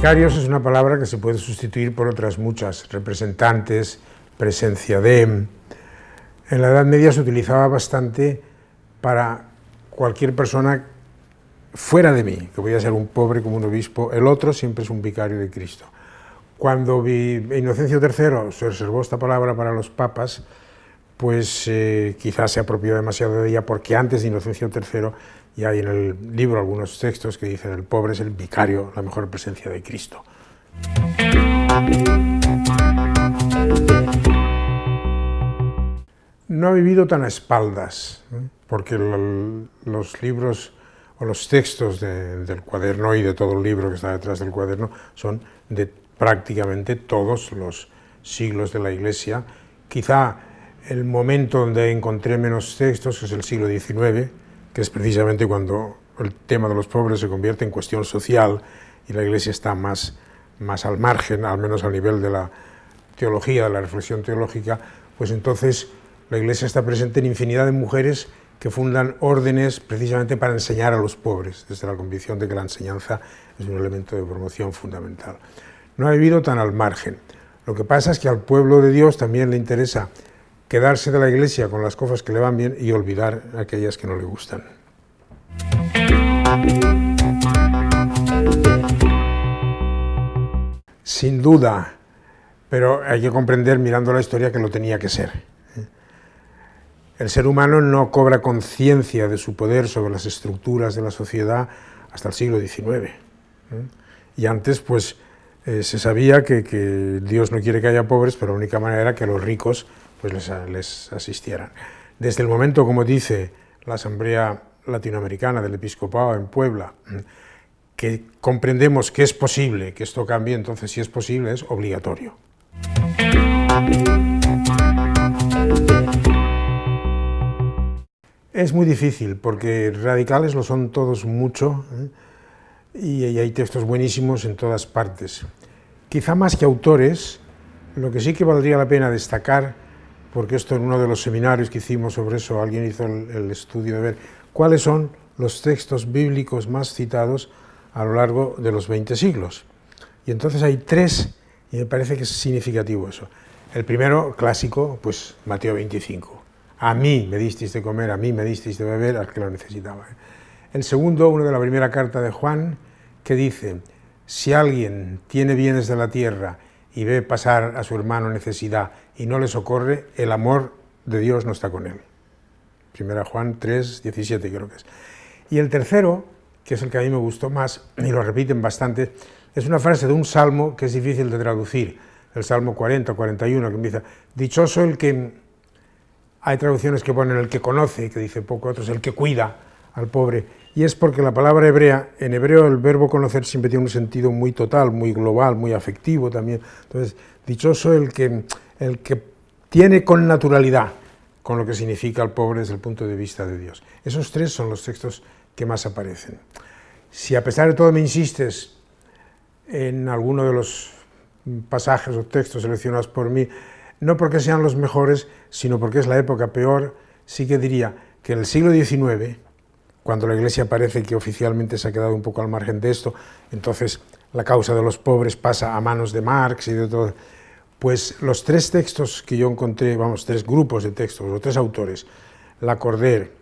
Vicarios es una palabra que se puede sustituir por otras muchas, representantes, presencia de... En la Edad Media se utilizaba bastante para cualquier persona fuera de mí, que podía ser un pobre como un obispo, el otro siempre es un vicario de Cristo. Cuando Inocencio III se reservó esta palabra para los papas, pues eh, quizás se apropió demasiado de ella, porque antes de Inocencio III ya hay en el libro algunos textos que dicen el pobre es el vicario, la mejor presencia de Cristo. No ha vivido tan a espaldas, ¿eh? porque los libros o los textos del cuaderno y de todo el libro que está detrás del cuaderno son de prácticamente todos los siglos de la Iglesia. Quizá el momento donde encontré menos textos es el siglo XIX, que es precisamente cuando el tema de los pobres se convierte en cuestión social y la Iglesia está más, más al margen, al menos a nivel de la teología, de la reflexión teológica, pues entonces la Iglesia está presente en infinidad de mujeres que fundan órdenes precisamente para enseñar a los pobres, desde la convicción de que la enseñanza es un elemento de promoción fundamental. No ha vivido tan al margen. Lo que pasa es que al pueblo de Dios también le interesa quedarse de la iglesia con las cosas que le van bien y olvidar aquellas que no le gustan. Sin duda, pero hay que comprender mirando la historia que lo tenía que ser. El ser humano no cobra conciencia de su poder sobre las estructuras de la sociedad hasta el siglo XIX. ¿eh? Y antes, pues, eh, se sabía que, Dios no quiere que haya pobres, pero la única manera era que los ricos pues, les, asistieran. Desde el momento, como dice la Asamblea Latinoamericana del Episcopado en Puebla, que comprendemos que es posible que esto cambie, entonces si es posible es obligatorio. Es muy difícil, porque radicales lo son todos mucho, ¿eh? y hay textos buenísimos en todas partes. Quizá más que autores, lo que sí que valdría la pena destacar, porque esto en uno de los seminarios que hicimos sobre eso, alguien hizo el, estudio de ver cuáles son los textos bíblicos más citados a lo largo de los 20 siglos. Y entonces hay tres, y me parece que es significativo eso. El primero, clásico, pues Mateo 25 a mí me disteis de comer, a mí me disteis de beber, al que lo necesitaba. El segundo, uno de la primera carta de Juan, que dice, si alguien tiene bienes de la tierra y ve pasar a su hermano necesidad y no le socorre, el amor de Dios no está con él. Primera Juan 3, 17 creo que es. Y el tercero, que es el que a mí me gustó más, y lo repiten bastante, es una frase de un salmo que es difícil de traducir, el Salmo 40 41, que empieza, dichoso el que hay traducciones que ponen el que conoce, que dice poco, otros el que cuida al pobre, y es porque la palabra hebrea, en hebreo el verbo conocer siempre tiene un sentido muy total, muy global, muy afectivo también, entonces dichoso el que, el que tiene con naturalidad con lo que significa el pobre desde el punto de vista de Dios. Esos tres son los textos que más aparecen. Si a pesar de todo me insistes en alguno de los pasajes o textos seleccionados por mí, no porque sean los mejores, sino porque es la época peor, sí que diría que en el siglo XIX, cuando la Iglesia parece que oficialmente se ha quedado un poco al margen de esto, entonces la causa de los pobres pasa a manos de Marx y de todo, pues los tres textos que yo encontré, vamos, tres grupos de textos, o tres autores, Lacordaire,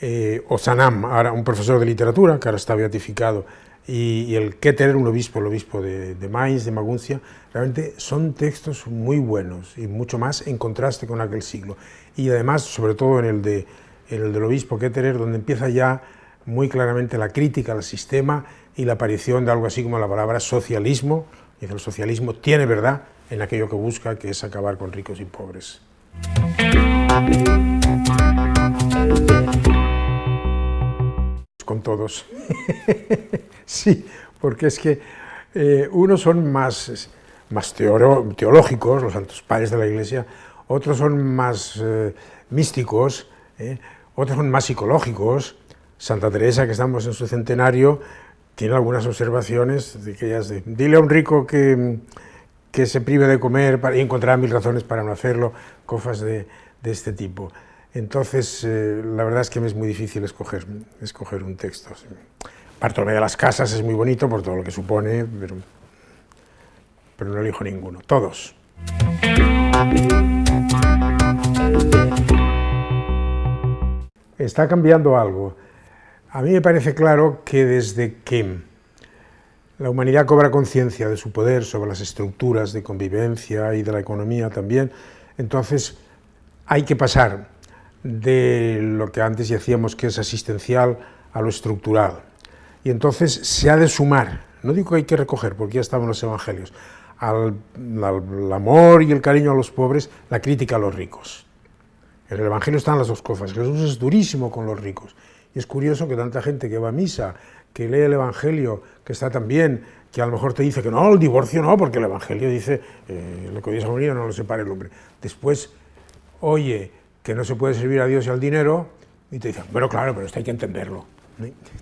eh, o Sanam, ahora un profesor de literatura, que ahora está beatificado, y, el Keter, un obispo, el obispo de, de Mainz, de Maguncia, realmente son textos muy buenos y mucho más en contraste con aquel siglo. Y además, sobre todo en el, de, el del obispo Ketterer, donde empieza ya muy claramente la crítica al sistema y la aparición de algo así como la palabra socialismo, que el socialismo tiene verdad en aquello que busca, que es acabar con ricos y pobres con todos. sí, porque es que eh, unos son más, más teológicos, los santos padres de la Iglesia, otros son más eh, místicos, eh, otros son más psicológicos. Santa Teresa, que estamos en su centenario, tiene algunas observaciones de que ellas de, dile a un rico que, que se prive de comer para, y encontrará mil razones para no hacerlo, cosas de, de este tipo. Entonces, eh, la verdad es que me es muy difícil escoger, escoger un texto. Bartolomé de las Casas es muy bonito por todo lo que supone, pero pero no elijo ninguno, todos. Está cambiando algo. A mí me parece claro que desde que la humanidad cobra conciencia de su poder sobre las estructuras de convivencia y de la economía también, entonces hay que pasar de lo que antes decíamos que es asistencial a lo estructural. Y entonces se ha de sumar, no digo que hay que recoger, porque ya estaban los evangelios, al, amor y el cariño a los pobres, la crítica a los ricos. En el Evangelio están las dos cosas. Jesús es durísimo con los ricos. Y es curioso que tanta gente que va a misa, que lee el Evangelio, que está tan bien, que a lo mejor te dice que no, el divorcio no, porque el Evangelio dice eh, lo que ha unido no lo separe el hombre. Después oye que no se puede servir a Dios y al dinero, y te dicen, bueno, claro, pero esto hay que entenderlo.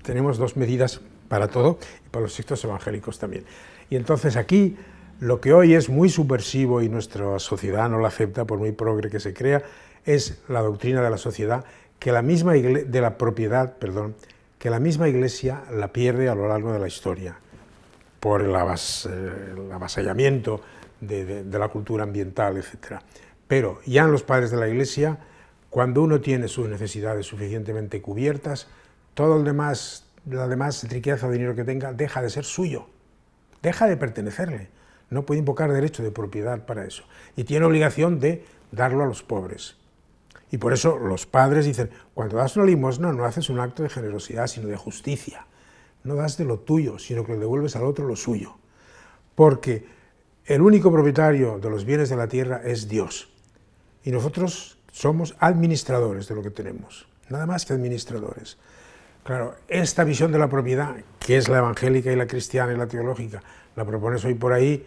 Tenemos dos medidas para todo y para los sectos evangélicos también. Y entonces aquí lo que hoy es muy subversivo y nuestra sociedad no lo acepta, por muy progre que se crea, es la doctrina de la sociedad que la misma de la propiedad, perdón, que la misma Iglesia la pierde a lo largo de la historia por el, avasallamiento de, de la cultura ambiental, etc. Pero ya en los padres de la Iglesia, cuando uno tiene sus necesidades suficientemente cubiertas, todo el demás, la demás riqueza o dinero que tenga deja de ser suyo, deja de pertenecerle. No puede invocar derecho de propiedad para eso. Y tiene obligación de darlo a los pobres. Y por eso los padres dicen, cuando das una limosna no haces un acto de generosidad, sino de justicia. No das de lo tuyo, sino que le devuelves al otro lo suyo. Porque el único propietario de los bienes de la tierra es Dios y nosotros somos administradores de lo que tenemos, nada más que administradores. Claro, esta visión de la propiedad, que es la evangélica y la cristiana y la teológica, la propones hoy por ahí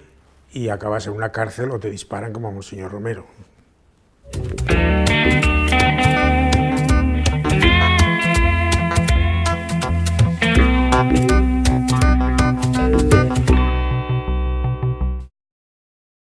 y acabas en una cárcel o te disparan como a Monseñor Romero.